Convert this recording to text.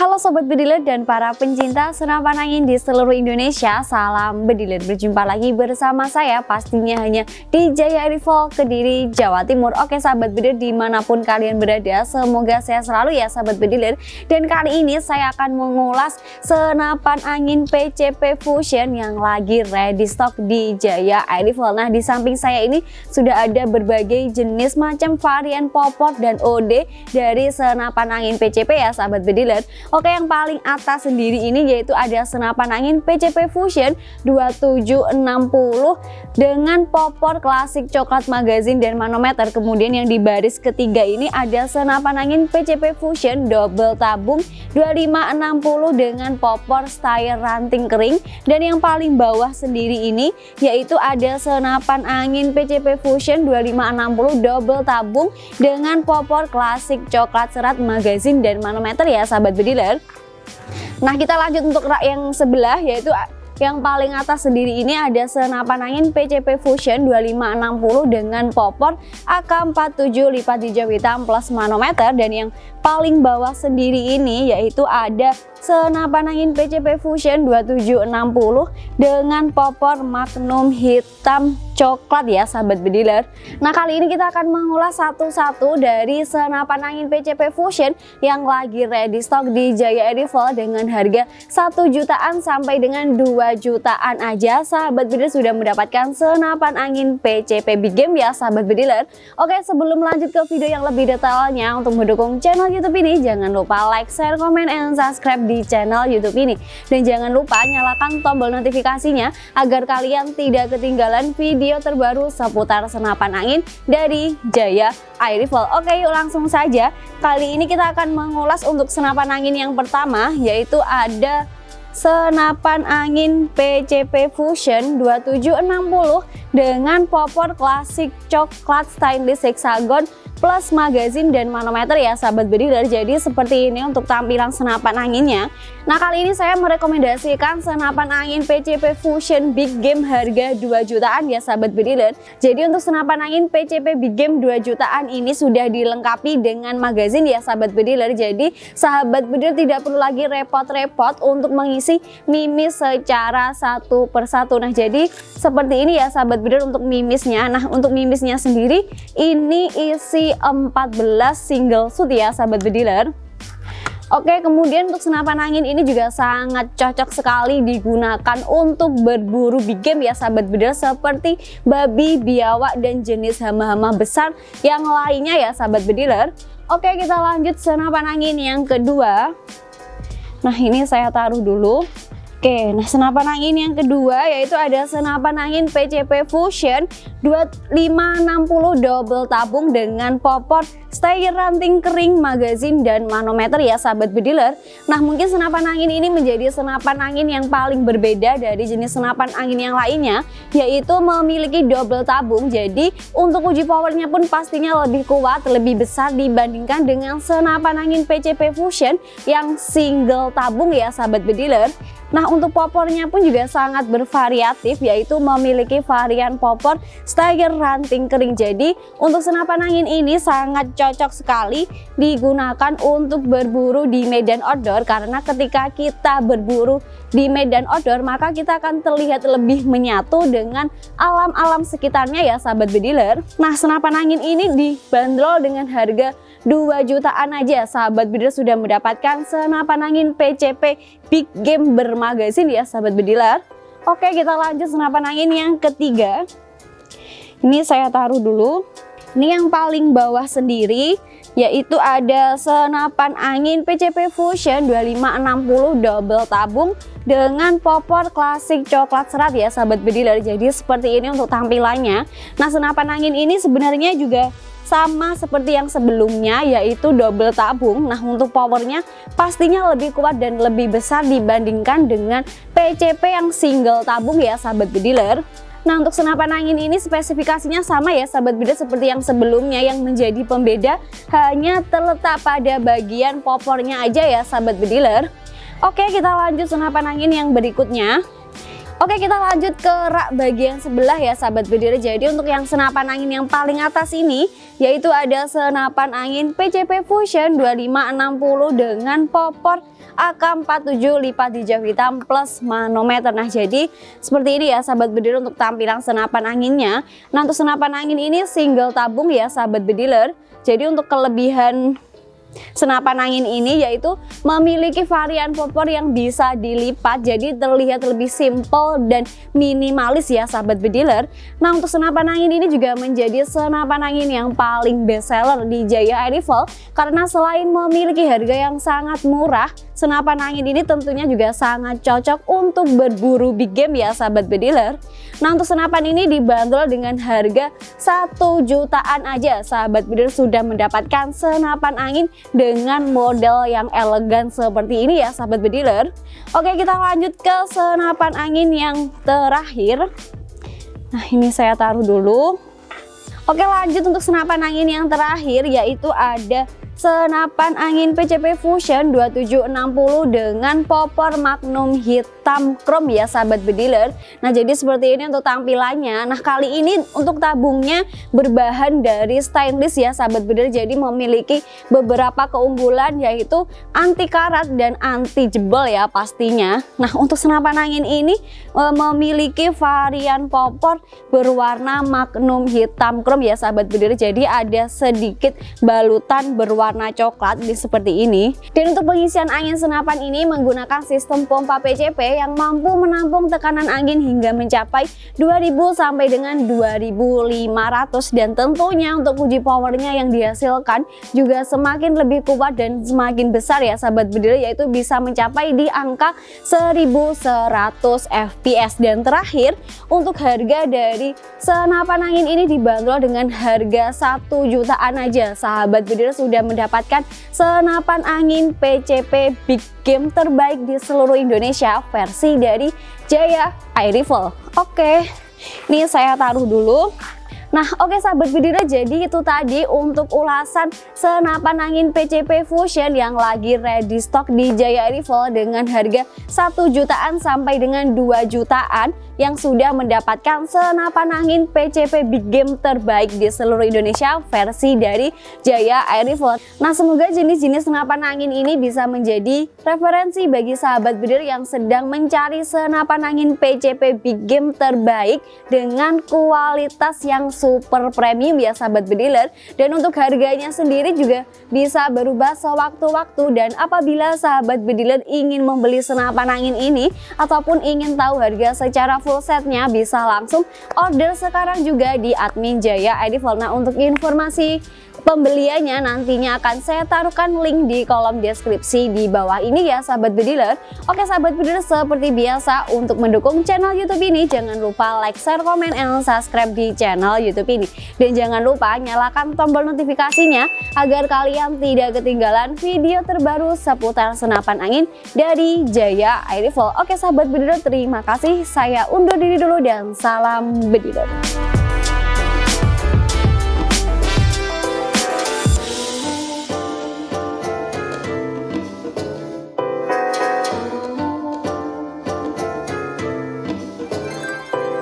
Halo Sobat Bediler dan para pencinta senapan angin di seluruh Indonesia Salam Bediler, berjumpa lagi bersama saya pastinya hanya di Jaya Rival Kediri, Jawa Timur. Oke Sahabat Bediler di mana pun kalian berada semoga sehat selalu ya Sahabat Bediler. Dan kali ini saya akan mengulas senapan angin PCP Fusion yang lagi ready stock di Jaya Rival Nah di samping saya ini sudah ada berbagai jenis macam varian popor dan OD dari senapan angin PCP ya Sahabat Bediler Oke yang paling atas sendiri ini yaitu ada senapan angin PCP Fusion 2760 dengan popor klasik coklat magazine dan manometer. Kemudian yang di baris ketiga ini ada senapan angin PCP Fusion double tabung 2560 dengan popor style ranting kering. Dan yang paling bawah sendiri ini yaitu ada senapan angin PCP Fusion 2560 double tabung dengan popor klasik coklat serat magazine dan manometer ya sahabat Nah kita lanjut untuk rak yang sebelah yaitu yang paling atas sendiri ini ada senapan angin PCP Fusion 2560 dengan popor AK47 lipat hijau hitam plus manometer dan yang paling bawah sendiri ini yaitu ada senapan angin PCP Fusion 2760 dengan popor magnum hitam coklat ya sahabat bediler. Nah kali ini kita akan mengulas satu-satu dari senapan angin PCP Fusion yang lagi ready stock di Jaya Edival dengan harga 1 jutaan sampai dengan 2 jutaan aja. Sahabat bediler sudah mendapatkan senapan angin PCP Big Game ya sahabat bediler. Oke sebelum lanjut ke video yang lebih detailnya untuk mendukung channel youtube ini jangan lupa like, share, komen, and subscribe di channel youtube ini dan jangan lupa nyalakan tombol notifikasinya agar kalian tidak ketinggalan video terbaru seputar senapan angin dari Jaya Air Rifle. Oke yuk langsung saja. Kali ini kita akan mengulas untuk senapan angin yang pertama yaitu ada senapan angin PCP Fusion 2760 dengan popor klasik coklat stainless hexagon plus magazine dan manometer ya sahabat bediler. Jadi seperti ini untuk tampilan senapan anginnya. Nah kali ini saya merekomendasikan senapan angin PCP Fusion Big Game harga 2 jutaan ya sahabat bediler. Jadi untuk senapan angin PCP Big Game 2 jutaan ini sudah dilengkapi dengan magazine ya sahabat bediler. Jadi sahabat bediler tidak perlu lagi repot-repot untuk mengisi mimis secara satu persatu. Nah jadi seperti ini ya sahabat bediler untuk mimisnya. Nah untuk mimisnya sendiri ini isi 14 single shoot ya sahabat bediler. Oke kemudian untuk senapan angin ini juga sangat cocok sekali digunakan untuk berburu big game ya sahabat bediler seperti babi, biawak dan jenis hama-hama besar yang lainnya ya sahabat bediler. Oke kita lanjut senapan angin yang kedua. Nah ini saya taruh dulu Oke, nah senapan angin yang kedua yaitu ada senapan angin PCP Fusion 2560 double tabung dengan popor stay ranting kering, magazine dan manometer ya sahabat bediler. Nah mungkin senapan angin ini menjadi senapan angin yang paling berbeda dari jenis senapan angin yang lainnya yaitu memiliki double tabung. Jadi untuk uji powernya pun pastinya lebih kuat, lebih besar dibandingkan dengan senapan angin PCP Fusion yang single tabung ya sahabat bediler. Nah untuk popornya pun juga sangat bervariatif yaitu memiliki varian popor stagger ranting kering. Jadi untuk senapan angin ini sangat cocok sekali digunakan untuk berburu di medan outdoor karena ketika kita berburu di medan outdoor maka kita akan terlihat lebih menyatu dengan alam-alam sekitarnya ya sahabat bediler. Nah senapan angin ini dibanderol dengan harga 2 jutaan aja sahabat bediler sudah mendapatkan senapan angin PCP Big Game bermagasin ya sahabat bediler Oke kita lanjut senapan angin yang ketiga. Ini saya taruh dulu. Ini yang paling bawah sendiri yaitu ada senapan angin PCP Fusion 2560 double tabung dengan popor klasik coklat serat ya sahabat bediler jadi seperti ini untuk tampilannya. Nah senapan angin ini sebenarnya juga sama seperti yang sebelumnya yaitu double tabung. Nah untuk powernya pastinya lebih kuat dan lebih besar dibandingkan dengan PCP yang single tabung ya sahabat bediler Nah untuk senapan angin ini spesifikasinya sama ya sahabat bediler seperti yang sebelumnya yang menjadi pembeda. Hanya terletak pada bagian popornya aja ya sahabat bediler Oke kita lanjut senapan angin yang berikutnya Oke kita lanjut ke rak bagian sebelah ya sahabat bediler Jadi untuk yang senapan angin yang paling atas ini Yaitu ada senapan angin PCP Fusion 2560 dengan popor AK47 lipat hijau hitam plus manometer. Nah jadi seperti ini ya sahabat bediler untuk tampilan senapan anginnya. Nah untuk senapan angin ini single tabung ya sahabat bediler Jadi untuk kelebihan Senapan angin ini yaitu memiliki varian popor yang bisa dilipat jadi terlihat lebih simple dan minimalis ya sahabat bediler. Nah untuk senapan angin ini juga menjadi senapan angin yang paling best seller di Jaya Air Rifle karena selain memiliki harga yang sangat murah, senapan angin ini tentunya juga sangat cocok untuk berburu big game ya sahabat bediler. Nah untuk senapan ini dibanderol dengan harga 1 jutaan aja sahabat bediler sudah mendapatkan senapan angin dengan model yang elegan seperti ini ya sahabat bediler. Oke kita lanjut ke senapan angin yang terakhir. Nah ini saya taruh dulu. Oke lanjut untuk senapan angin yang terakhir yaitu ada senapan angin PCP Fusion 2760 dengan popor magnum hitam chrome ya sahabat bediler. Nah jadi seperti ini untuk tampilannya. Nah kali ini untuk tabungnya berbahan dari stainless ya sahabat bediler. Jadi memiliki beberapa keunggulan yaitu anti karat dan anti jebol ya pastinya. Nah untuk senapan angin ini e, memiliki varian popor berwarna magnum hitam chrome ya sahabat bediler. Jadi ada sedikit balutan berwarna warna coklat seperti ini. Dan untuk pengisian angin senapan ini menggunakan sistem pompa PCP yang mampu menampung tekanan angin hingga mencapai 2000 sampai dengan 2500 dan tentunya untuk uji powernya yang dihasilkan juga semakin lebih kuat dan semakin besar ya sahabat bediler yaitu bisa mencapai di angka 1100 fps dan terakhir untuk harga dari senapan angin ini dibanderol dengan harga 1 jutaan aja. Sahabat bediler sudah mendapatkan mendapatkan senapan angin PCP Big Game terbaik di seluruh Indonesia versi dari Jaya Air Rifle. Oke, ini saya taruh dulu. Nah oke okay, sahabat Bidira jadi itu tadi untuk ulasan senapan angin PCP Fusion yang lagi ready stock di Jaya Rifle dengan harga 1 jutaan sampai dengan 2 jutaan yang sudah mendapatkan senapan angin PCP Big Game terbaik di seluruh Indonesia versi dari Jaya Air Rifle. Nah semoga jenis-jenis senapan angin ini bisa menjadi referensi bagi sahabat Bidir yang sedang mencari senapan angin PCP Big Game terbaik dengan kualitas yang super premium ya sahabat bediler. Dan untuk harganya sendiri juga bisa berubah sewaktu-waktu. Dan apabila sahabat bediler ingin membeli senapan angin ini ataupun ingin tahu harga secara full setnya bisa langsung order sekarang juga di admin Jaya Edival nah untuk informasi pembeliannya nantinya akan saya taruhkan link di kolom deskripsi di bawah ini ya sahabat bediler oke sahabat bediler seperti biasa untuk mendukung channel youtube ini jangan lupa like, share, komen, and subscribe di channel youtube ini. Dan jangan lupa nyalakan tombol notifikasinya agar kalian tidak ketinggalan video terbaru seputar senapan angin dari Jaya Air oke sahabat bediler terima kasih. Saya undur diri dulu dan salam bediler